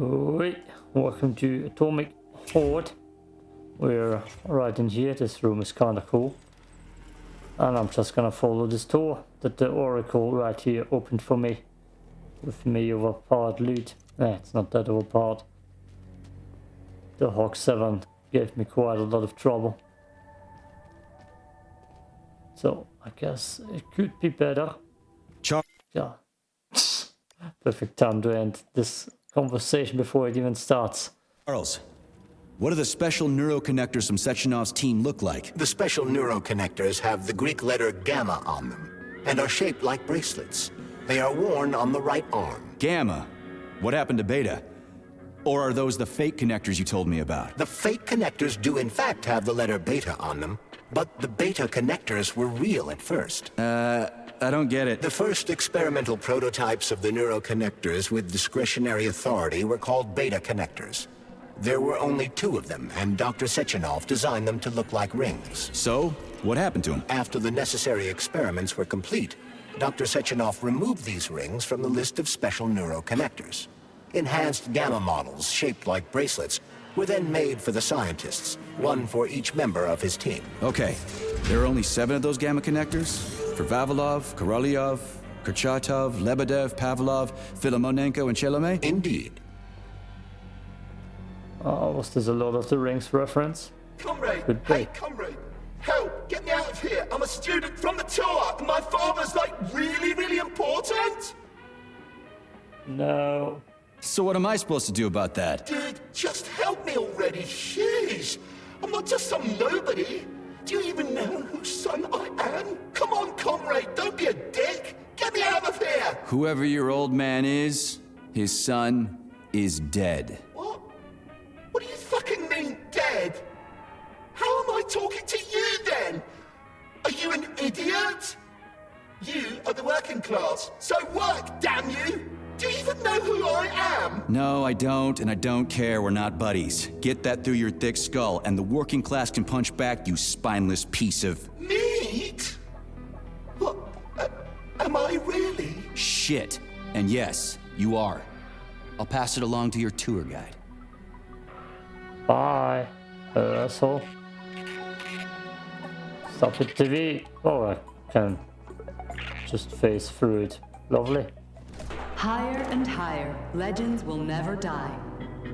Oi, welcome to Atomic Heart. We're right in here, this room is kinda cool. And I'm just gonna follow this door that the Oracle right here opened for me. With me overpowered loot. Eh, it's not that overpowered. The Hawk 7 gave me quite a lot of trouble. So, I guess it could be better. Yeah. Perfect time to end this conversation before it even starts. Charles, what do the special neuroconnectors from Sechenov's team look like? The special neuroconnectors have the Greek letter gamma on them and are shaped like bracelets. They are worn on the right arm. Gamma. What happened to Beta? Or are those the fake connectors you told me about? The fake connectors do in fact have the letter beta on them, but the beta connectors were real at first. Uh, I don't get it. The first experimental prototypes of the neuroconnectors with discretionary authority were called beta connectors. There were only two of them, and Dr. Sechenov designed them to look like rings. So, what happened to him? After the necessary experiments were complete, Dr. Sechenov removed these rings from the list of special neuroconnectors. Enhanced gamma models, shaped like bracelets, were then made for the scientists, one for each member of his team. Okay, there are only seven of those gamma connectors? For Vavilov, Korolyov, Kurchatov, Lebedev, Pavlov, Filimonenko, and Chelomey? Indeed. Oh, was this a Lord of the Rings reference? Comrade! Good Hey, day. comrade! Help! Get me out of here! I'm a student from the tour, and my father's like really, really important! No. So what am I supposed to do about that? Dude, just help me already, jeez! I'm not just some nobody! Do you even know whose son I am? Come on, comrade, don't be a dick! Get me out of here! Whoever your old man is, his son is dead. What? What do you fucking mean, dead? How am I talking to you then? Are you an idiot? You are the working class, so work, damn you! Do you even know who I am? No, I don't, and I don't care. We're not buddies. Get that through your thick skull, and the working class can punch back, you spineless piece of Meat? What? Uh, am I really? shit. And yes, you are. I'll pass it along to your tour guide. Bye, asshole. Stop it, TV. Oh, I can just face through it. Lovely. Higher and higher, legends will never die.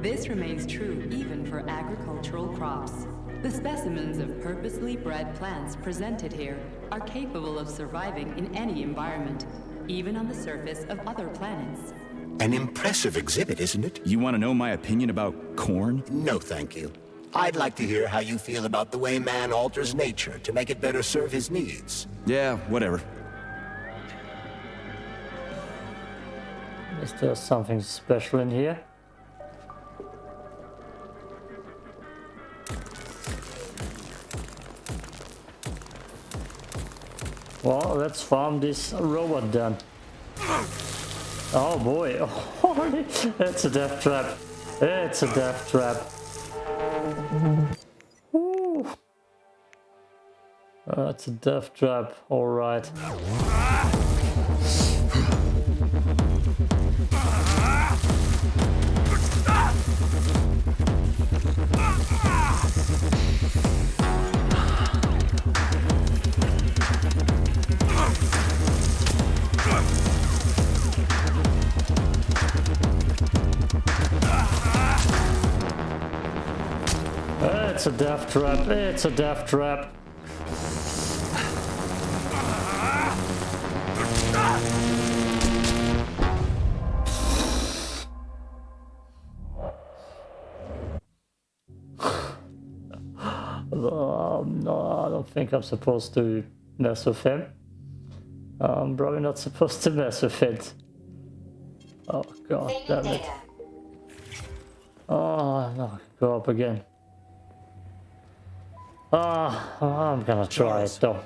This remains true even for agricultural crops. The specimens of purposely bred plants presented here are capable of surviving in any environment, even on the surface of other planets. An impressive exhibit, isn't it? You want to know my opinion about corn? No, thank you. I'd like to hear how you feel about the way man alters nature to make it better serve his needs. Yeah, whatever. Is there something special in here? Well, let's farm this robot then. Oh boy, that's a death trap. It's a death trap. Ooh. That's a death trap, alright. Death trap. It's a death trap. Um, no, I don't think I'm supposed to mess with him. I'm probably not supposed to mess with it. Oh god damn it. Oh no, go up again. Ah, I'm gonna try it though.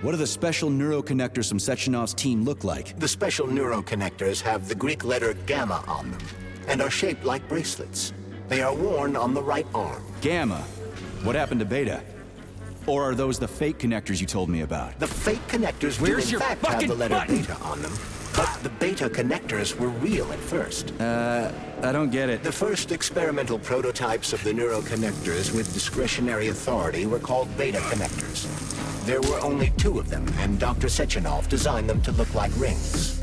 What do the special neuroconnectors from Sechenov's team look like? The special neuroconnectors have the Greek letter gamma on them and are shaped like bracelets. They are worn on the right arm. Gamma. What happened to Beta? Or are those the fake connectors you told me about? The fake connectors Where's do your in fact have fucking the letter button? beta on them, But the beta connectors were real at first. Uh, I don't get it. The first experimental prototypes of the neuroconnectors with discretionary authority were called beta connectors. There were only two of them, and Dr. Sechenov designed them to look like rings.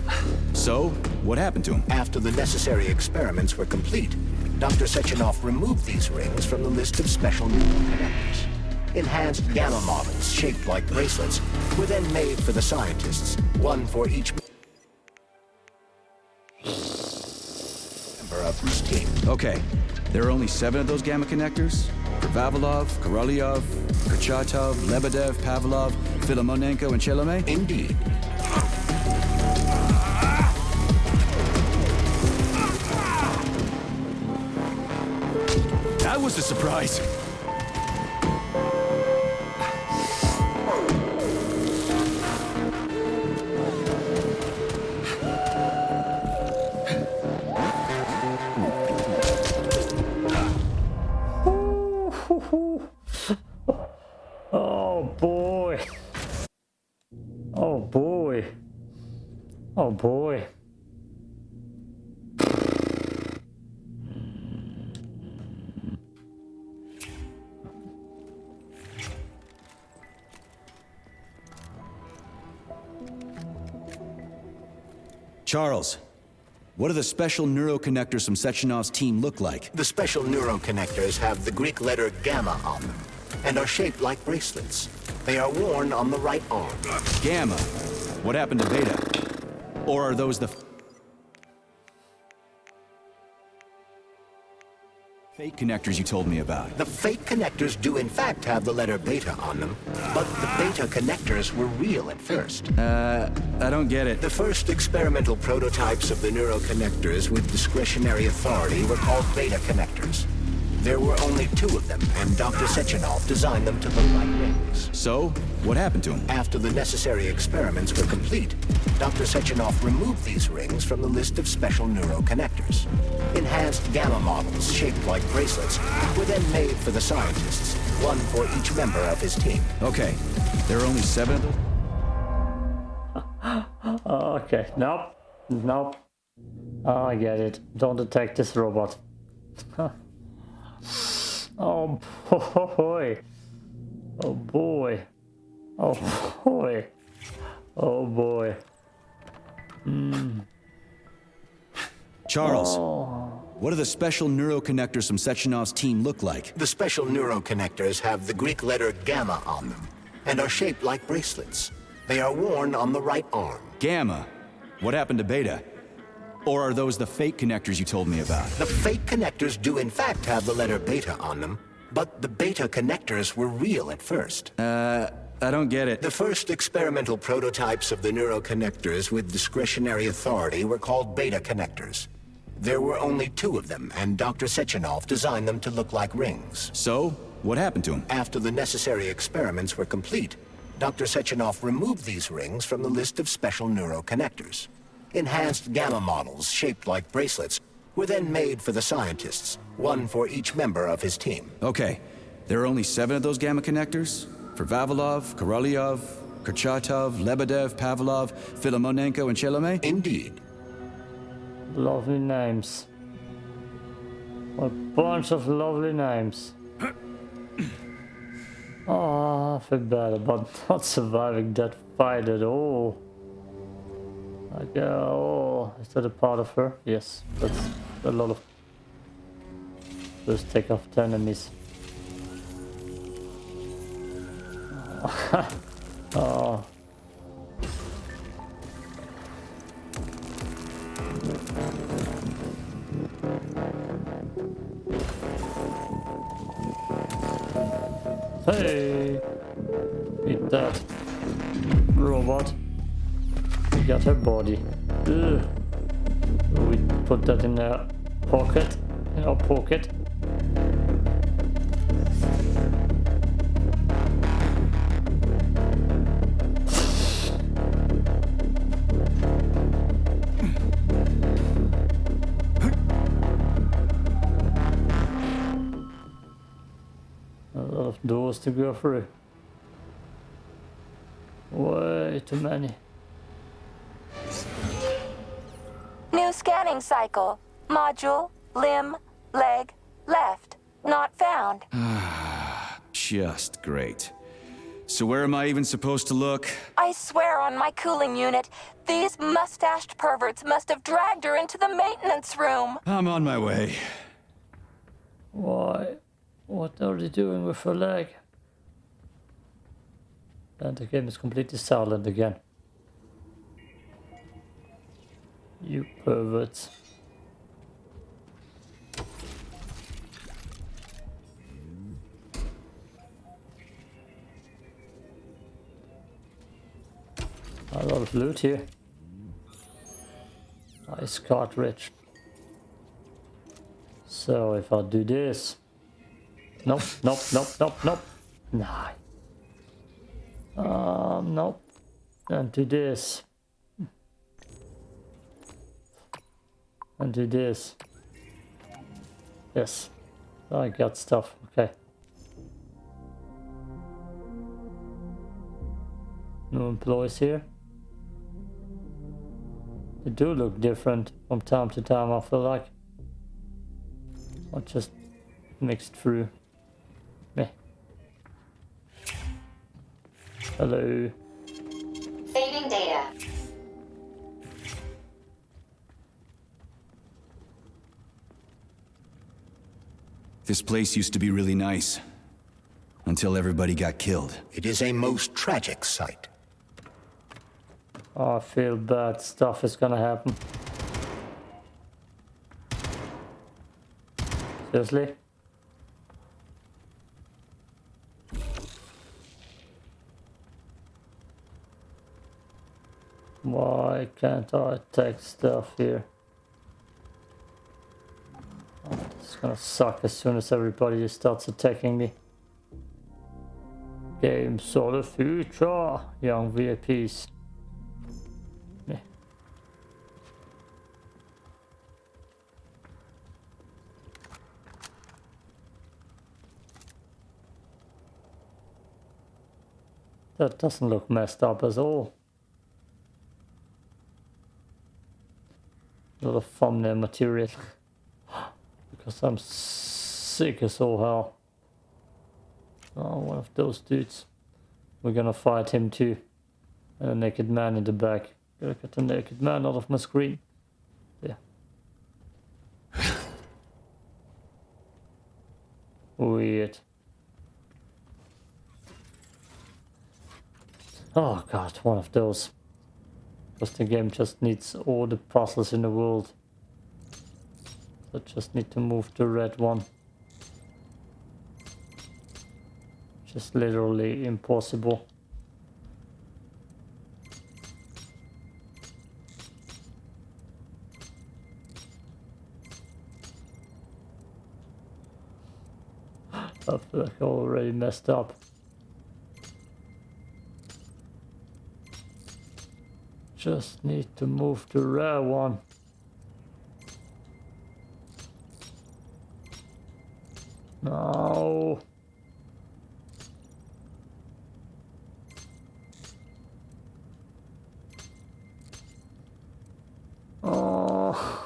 So, what happened to him? After the necessary experiments were complete, Dr. Sechenov removed these rings from the list of special neuroconnectors. Enhanced gamma models, shaped like bracelets, were then made for the scientists, one for each Okay, there are only seven of those gamma connectors? For Vavilov, Korolyov, Kurchatov, Lebedev, Pavlov, Filimonenko, and Chelomey? Indeed. That was a surprise. Charles, what do the special neuroconnectors from Sechenov's team look like? The special neuroconnectors have the Greek letter gamma on them and are shaped like bracelets. They are worn on the right arm. Gamma. What happened to Beta? Or are those the fake connectors you told me about? The fake connectors do in fact have the letter beta on them, but the beta connectors were real at first. Uh, I don't get it. The first experimental prototypes of the neuroconnectors with discretionary authority were called beta connectors. There were only two of them, and Dr. Sechenov designed them to look like rings. So, what happened to him? After the necessary experiments were complete, Dr. Sechenov removed these rings from the list of special neuroconnectors. Enhanced gamma models, shaped like bracelets, were then made for the scientists, one for each member of his team. Okay, there are only seven of those? Okay, nope. Nope. Oh, I get it. Don't attack this robot. Oh, oh boy. Oh boy. Oh boy. Hmm. Oh boy. Charles, what do the special neuroconnectors from Sechenov's team look like? The special neuroconnectors have the Greek letter gamma on them, and are shaped like bracelets. They are worn on the right arm. Gamma. What happened to Beta? Or are those the fake connectors you told me about? The fake connectors do in fact have the letter beta on them, but the beta connectors were real at first. Uh, I don't get it. The first experimental prototypes of the neuroconnectors with discretionary authority were called beta connectors. There were only two of them, and Dr. Sechenov designed them to look like rings. So, what happened to him? After the necessary experiments were complete, Dr. Sechenov removed these rings from the list of special neuroconnectors. Enhanced gamma models, shaped like bracelets, were then made for the scientists, one for each member of his team. Okay, there are only seven of those gamma connectors? For Vavilov, Korolyov, Kurchatov, Lebedev, Pavlov, Filimonenko, and Chelomey? Indeed. Lovely names. A bunch of lovely names. oh, I feel bad about not surviving that fight at all. Like, uh, oh, is that a part of her? Yes, that's a lot of. Just take off the enemies. oh. Hey! Eat that. Robot. Got her body. Ugh. We put that in our pocket. In our pocket. A lot of doors to go through. Way too many. Training cycle. Module, limb, leg, left. Not found. Just great. So where am I even supposed to look? I swear on my cooling unit, these mustached perverts must have dragged her into the maintenance room. I'm on my way. Why? What are they doing with her leg? And the game is completely silent again. You perverts. A lot of loot here. Nice cartridge. So if I do this. Nope, nope, nope, nope, nope. Nah. Um, nope. And do this. And do this. Yes. Oh, I got stuff. Okay. No employees here. They do look different from time to time, I feel like. Or just mixed through. Meh. Hello. This place used to be really nice. Until everybody got killed. It is a most tragic sight. Oh, I feel bad stuff is gonna happen. Seriously? Why can't I take stuff here? Oh, it's gonna suck as soon as everybody starts attacking me. Games of the future, young VIPs. Yeah. That doesn't look messed up at all. A lot of thumbnail material. because I'm sick as all hell. Oh, one of those dudes. We're gonna fight him too. And a naked man in the back. Gotta get the naked man out of my screen. Yeah. Weird. Oh god, one of those. Because the game just needs all the puzzles in the world. So just need to move the red one. Just literally impossible. I feel like I already messed up. Just need to move the rare one. No. Oh.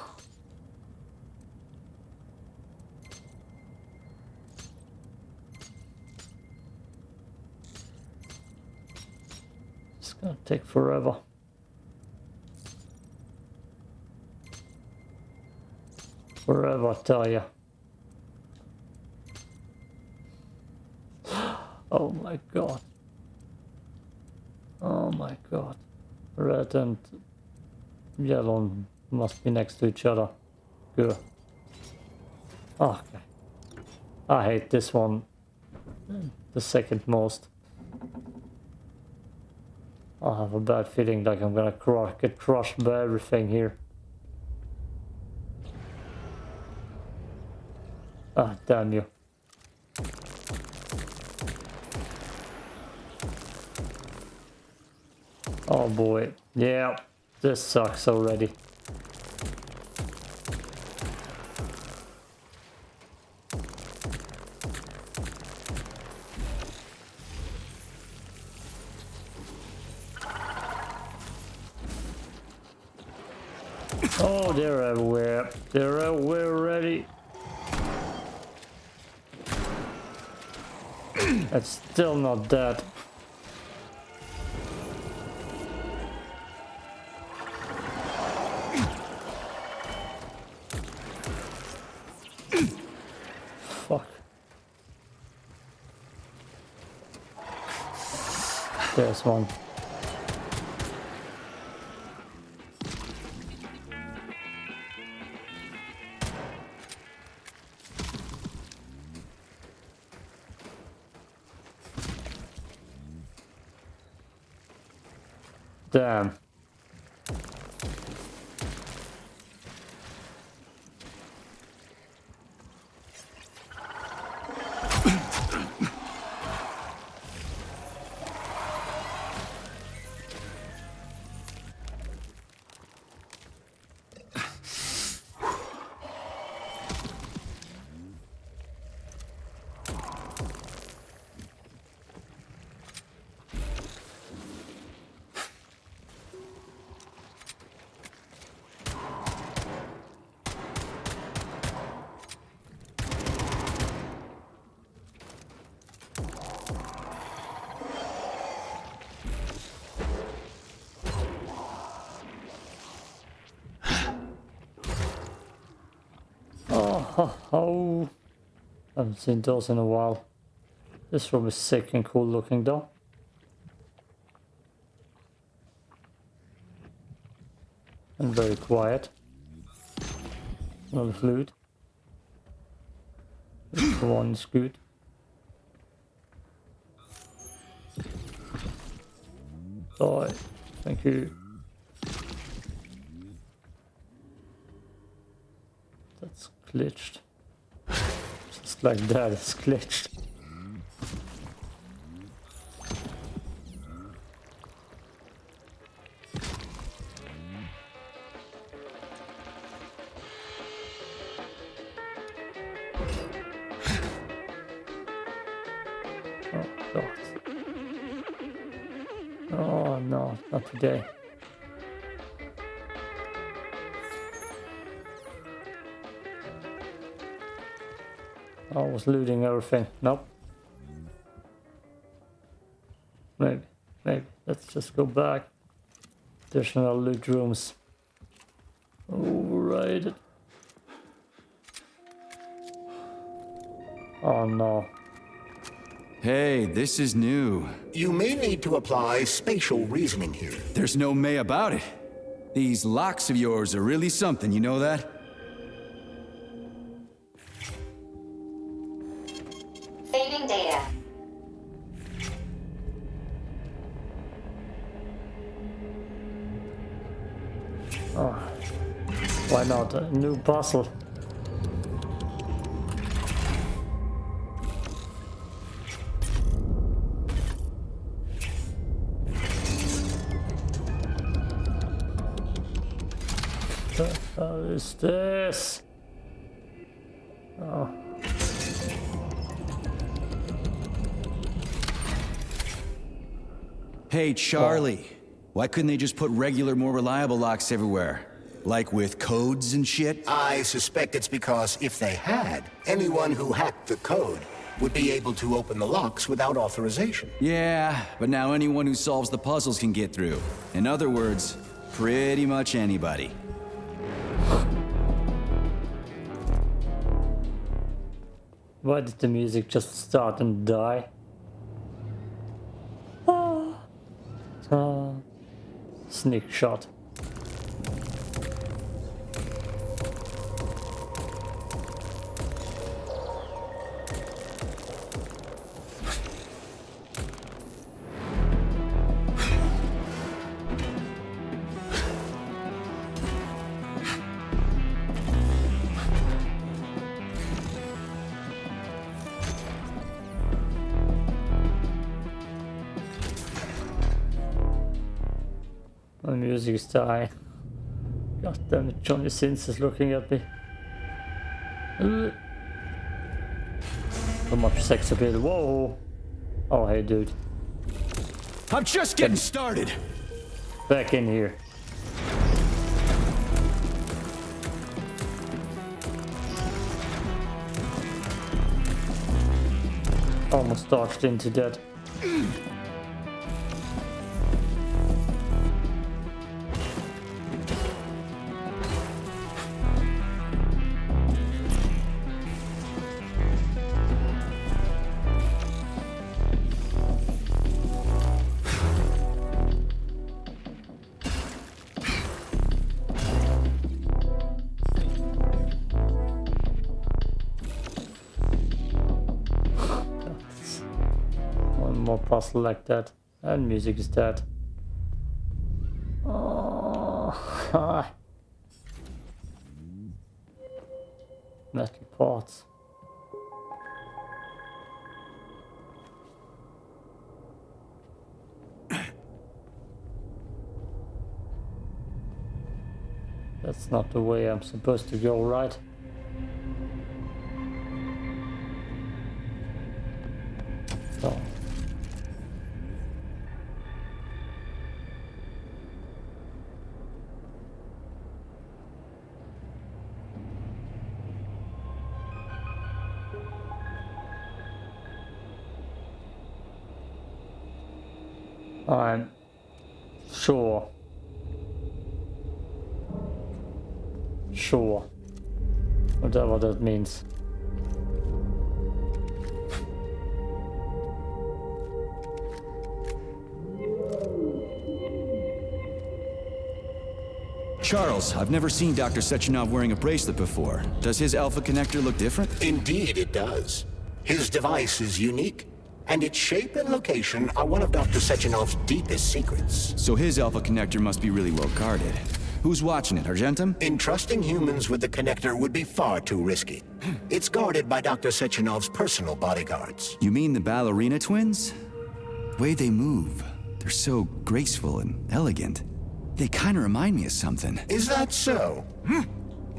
It's gonna take forever. Forever, I tell ya. Oh my god. Oh my god. Red and yellow must be next to each other. Good. Okay. I hate this one the second most. I have a bad feeling like I'm gonna cru get crushed by everything here. Ah, damn you. Oh boy. Yeah, this sucks already. Oh, they're everywhere. They're everywhere already. That's still not dead. There's one. Oh. I haven't seen those in a while. This room is sick and cool looking though. And very quiet. Another flute. This one is good. Oh, thank you. That's glitched. Just like that, it's glitched. Oh god. Oh no, not today. I was looting everything. Nope. Maybe. Maybe. Let's just go back. There's no loot rooms. Overrated. Oh no. Hey, this is new. You may need to apply spatial reasoning here. There's no may about it. These locks of yours are really something, you know that? Not? A new puzzle. Hell is this? Oh. Hey, Charlie. Why couldn't they just put regular, more reliable locks everywhere? Like with codes and shit? I suspect it's because if they had, anyone who hacked the code would be able to open the locks without authorization. Yeah, but now anyone who solves the puzzles can get through. In other words, pretty much anybody. Why did the music just start and die? Ah. Ah. Sneak shot. Johnny Sins is looking at me. So much sex appeal. Whoa! Oh, hey, dude. I'm just getting started. Back in here. Almost dodged into that. Puzzle like that. And music is dead. Oh, Metal parts. That's not the way I'm supposed to go, right? I'm sure. Sure. Whatever that means. Charles, I've never seen Dr. Sechenov wearing a bracelet before. Does his alpha connector look different? Indeed, it does. His device is unique, and its shape and location are one of Dr. Sechenov's deepest secrets. So his alpha connector must be really well guarded. Who's watching it, Argentum? Entrusting humans with the connector would be far too risky. Hmm. It's guarded by Dr. Sechenov's personal bodyguards. You mean the ballerina twins? The way they move, they're so graceful and elegant. They kind of remind me of something. Is that so? Hmm.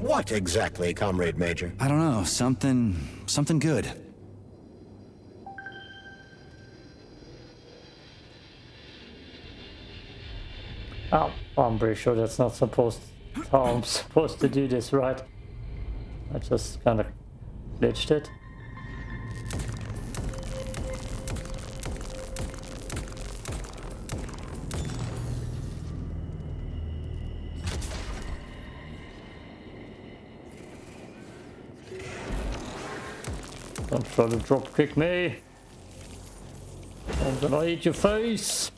What exactly, Comrade Major? I don't know, something... something good. Oh, I'm pretty sure that's not supposed how I'm supposed to do this, right? I just kind of glitched it. Don't try to drop kick me. I'm gonna eat your face.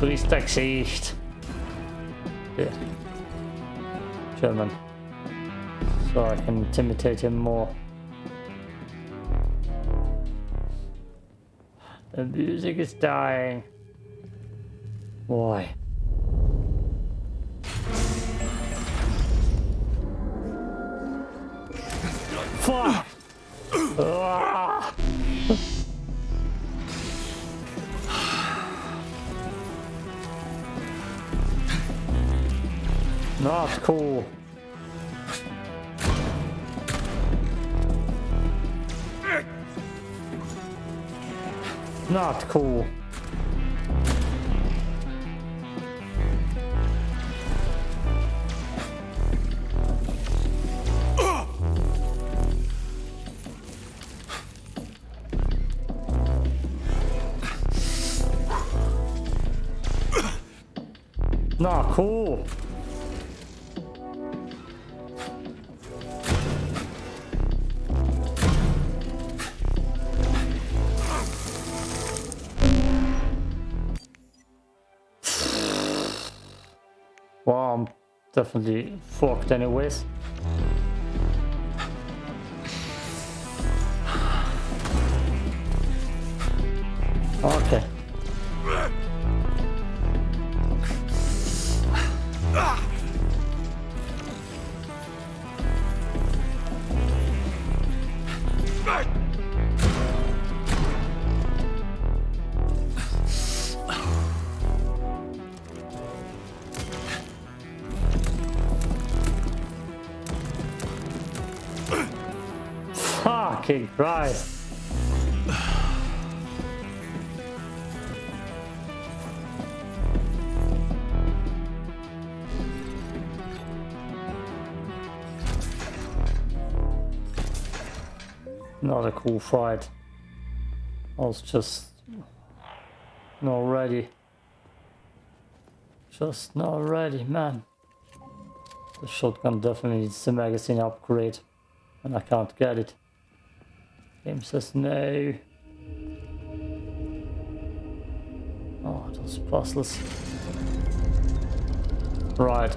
Gesicht. Yeah. German. So I can intimidate him more. The music is dying. Why? Not cool. Not cool. Definitely fucked anyways. Not a cool fight. I was just not ready. Just not ready, man. The shotgun definitely needs a magazine upgrade. And I can't get it. Game says no. Oh, those puzzles. Right.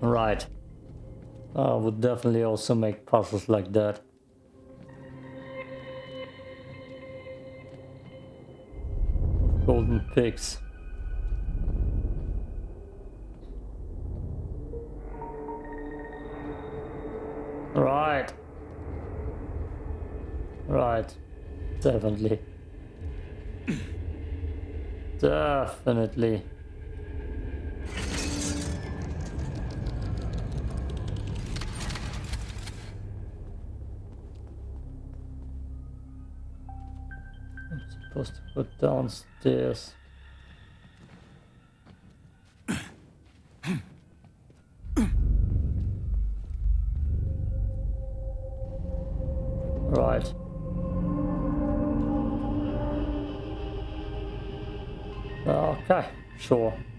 Right. I would definitely also make puzzles like that. Golden pigs. Right. Right. Definitely. Definitely. Supposed to put downstairs. Right. Okay, sure. Sure.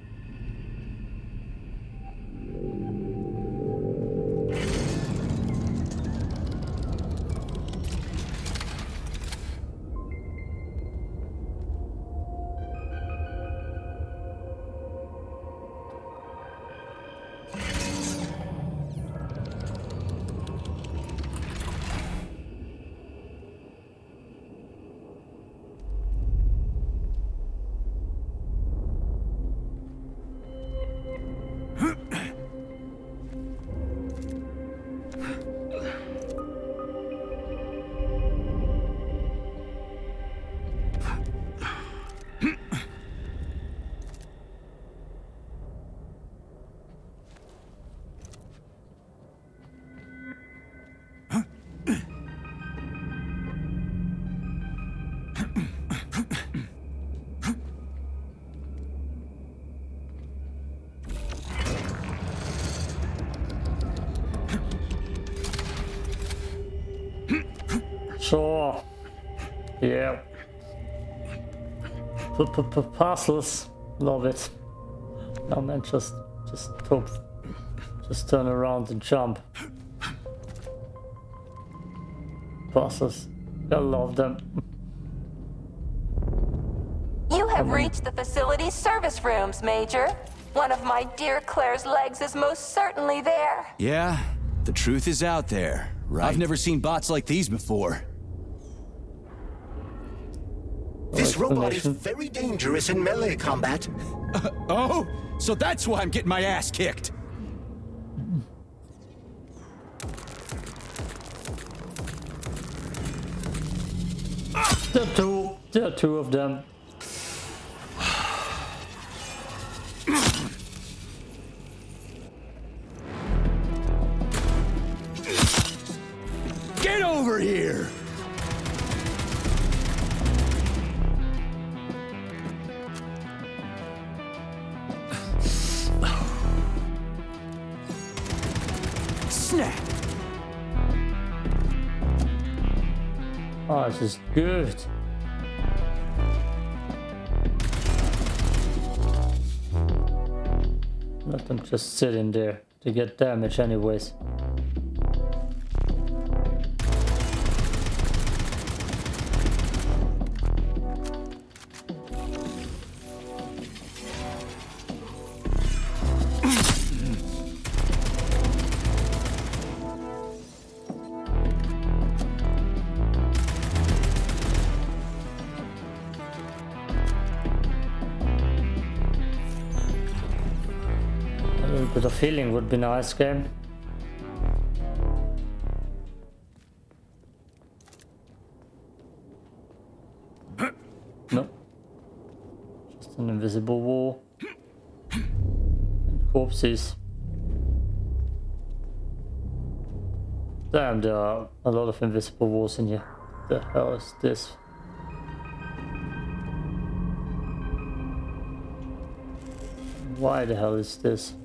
Yeah. P -p -p Parcels. Love it. No man, just, just hope. Just turn around and jump. Parcels. I love them. You have reached the facility's service rooms, Major. One of my dear Claire's legs is most certainly there. Yeah, the truth is out there, right? I've never seen bots like these before. This robot is very dangerous in melee combat. Uh, oh, so that's why I'm getting my ass kicked. There are two. There are two of them. Get over here! This is good. Let them just sit in there to get damage anyways. Would be nice, game. No. Just an invisible wall. And corpses. Damn, there are a lot of invisible walls in here. The hell is this? Why the hell is this?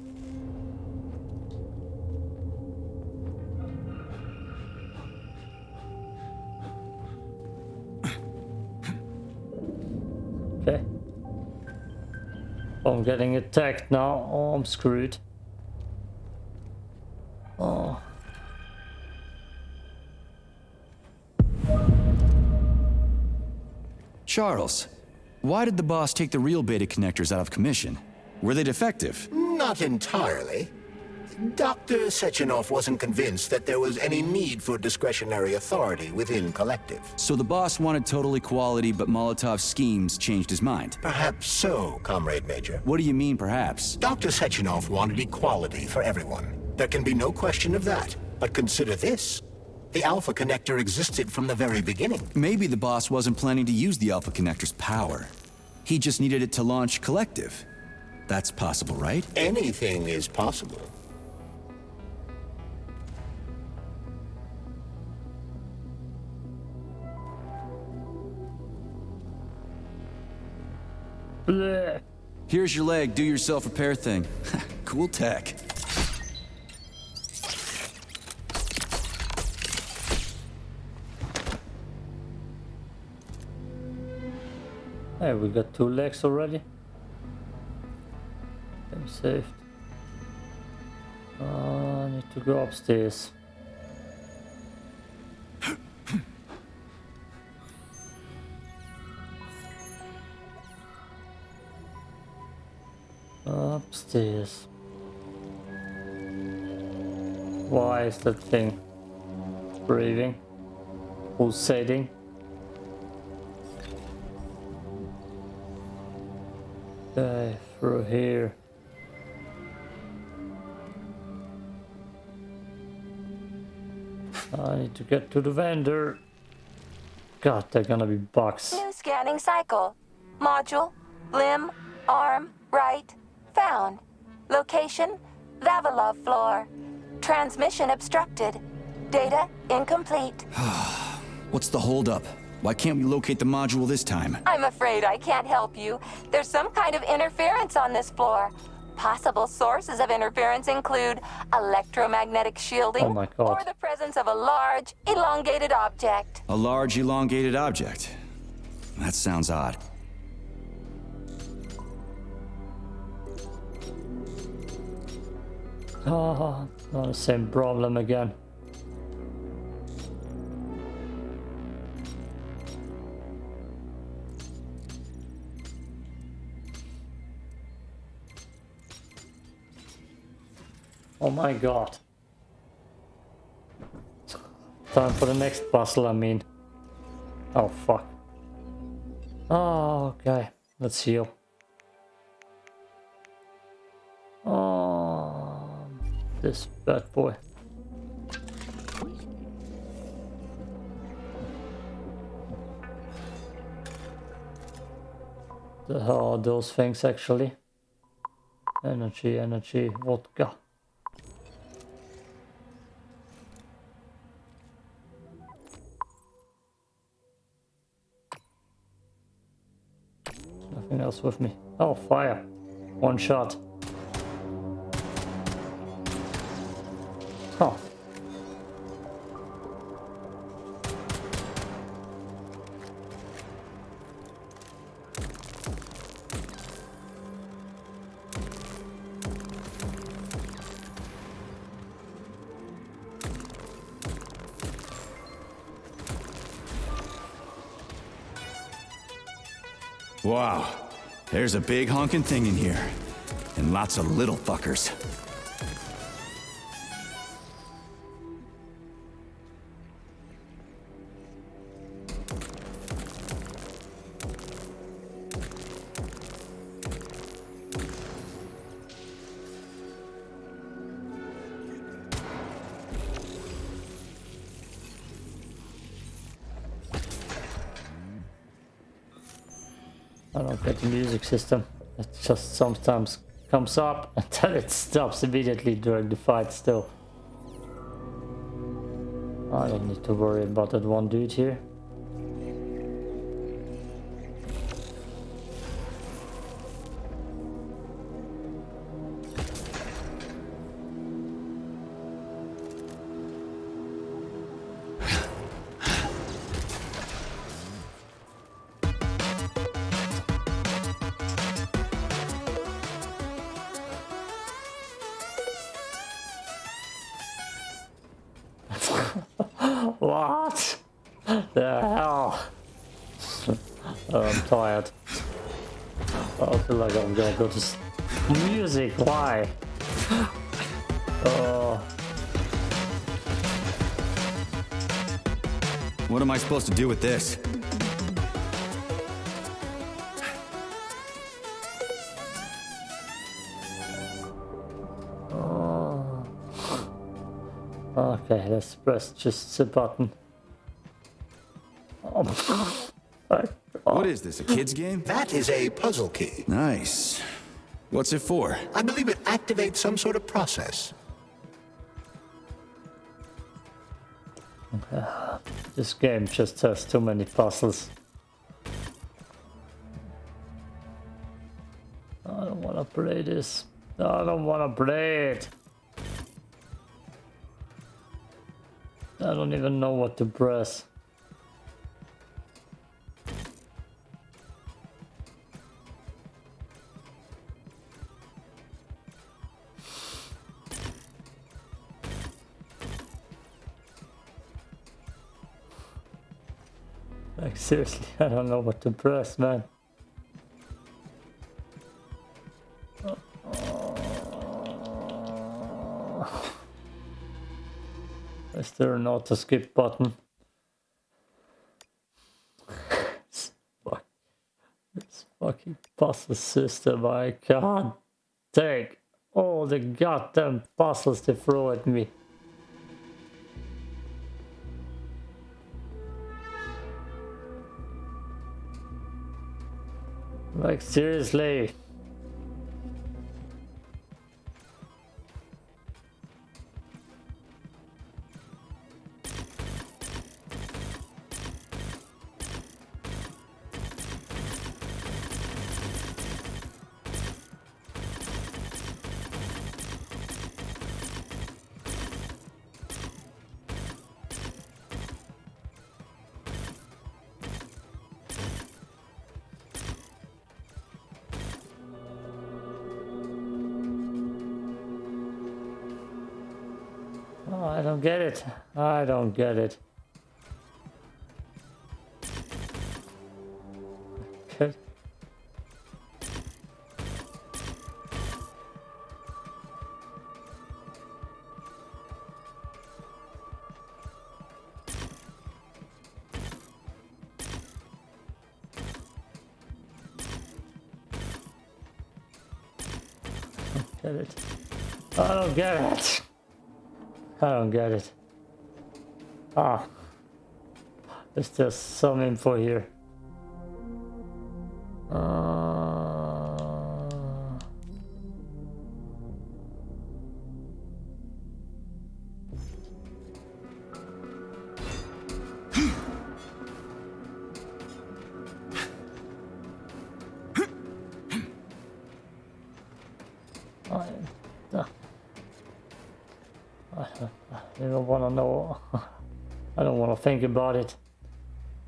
I'm getting attacked now. Oh, I'm screwed. Oh. Charles, why did the boss take the real beta connectors out of commission? Were they defective? Not entirely. Dr. Sechenov wasn't convinced that there was any need for discretionary authority within Collective. So the boss wanted total equality, but Molotov's schemes changed his mind. Perhaps so, Comrade Major. What do you mean, perhaps? Dr. Sechenov wanted equality for everyone. There can be no question of that. But consider this. The Alpha Connector existed from the very beginning. Maybe the boss wasn't planning to use the Alpha Connector's power. He just needed it to launch Collective. That's possible, right? Anything is possible. Bleh. Here's your leg, do yourself a repair thing. cool tech. Hey, we got two legs already. I'm saved. Uh, I need to go. Upstairs. Why is that thing breathing? Pulsating? Okay, through here. I need to get to the vendor. God, they're gonna be bugs. New scanning cycle. Module, limb, arm, right, found. Location, Vavilov floor. Transmission obstructed. Data incomplete. What's the holdup? Why can't we locate the module this time? I'm afraid I can't help you. There's some kind of interference on this floor. Possible sources of interference include electromagnetic shielding Oh my God. or the presence of a large, elongated object. A large elongated object. That sounds odd. Oh, not the same problem again. Oh my god. Time for the next puzzle, I mean. Oh fuck. Oh, okay. Let's heal. Oh, this bad boy. The hell are those things actually? Energy, energy, vodka. Nothing else with me. Oh, fire. One shot. Huh. Wow. There's a big honking thing in here. And lots of little fuckers. Music system. It just sometimes comes up then it stops immediately during the fight still. I don't need to worry about that one dude here. Go to music. Why? Oh, What am I supposed to do with this? Oh. okay. Let's press just the button. Oh, is this, a kid's game? That is a puzzle key. Nice. What's it for? I believe it activates some sort of process. This game just has too many puzzles. I don't want to play this. I don't want to play it. I don't even know what to press. Seriously, I don't know what to press, man. Is there an auto skip button? It's fuck- This fucking puzzle system, I can't take all the goddamn puzzles they throw at me. Like seriously. Don't get it. I don't get it. Good. Get it. I don't get it. I don't get it. Ah. There's just some info here. Don't want to know. I don't want to think about it.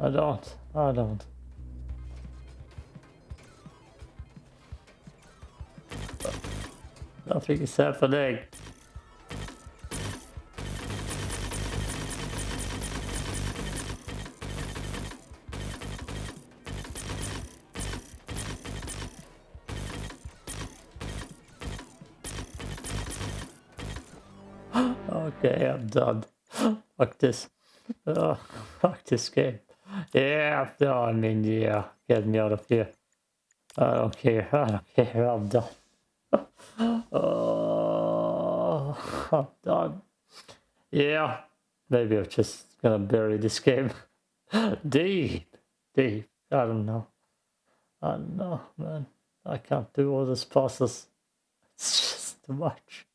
I don't. I don't. Nothing is happening. Done. Fuck this. Oh, fuck this game. Yeah, no, I mean, yeah, get me out of here. I don't care. I don't care. I'm done. Oh, I'm done. Yeah, maybe I'm just gonna bury this game deep, deep. I don't know. I don't know, man. I can't do all these puzzles. It's just too much.